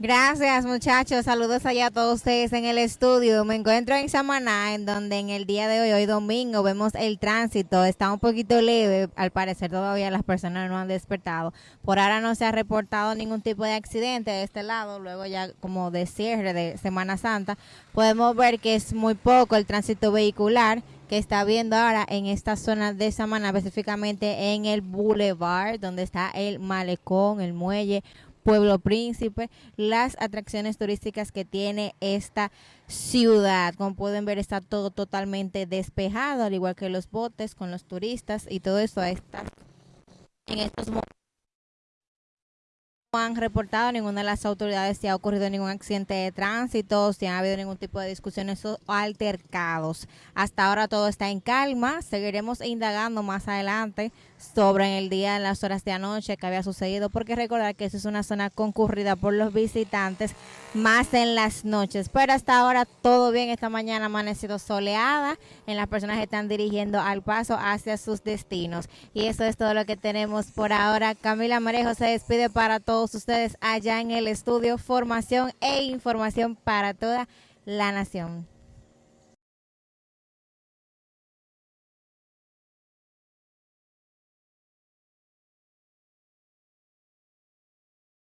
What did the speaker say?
Gracias muchachos, saludos allá a todos ustedes en el estudio. Me encuentro en Samaná, en donde en el día de hoy, hoy domingo, vemos el tránsito. Está un poquito leve, al parecer todavía las personas no han despertado. Por ahora no se ha reportado ningún tipo de accidente de este lado, luego ya como de cierre de Semana Santa, podemos ver que es muy poco el tránsito vehicular que está viendo ahora en esta zona de Samaná, específicamente en el Boulevard, donde está el malecón, el muelle Pueblo Príncipe, las atracciones turísticas que tiene esta ciudad. Como pueden ver, está todo totalmente despejado, al igual que los botes con los turistas y todo eso está en estos momentos han reportado ninguna de las autoridades si ha ocurrido ningún accidente de tránsito, si ha habido ningún tipo de discusiones o altercados. Hasta ahora todo está en calma. Seguiremos indagando más adelante sobre el día, en las horas de anoche que había sucedido, porque recordar que esa es una zona concurrida por los visitantes más en las noches. Pero hasta ahora todo bien. Esta mañana ha amanecido soleada en las personas que están dirigiendo al paso hacia sus destinos. Y eso es todo lo que tenemos por ahora. Camila Marejo se despide para todos ustedes allá en el estudio. Formación e información para toda la nación.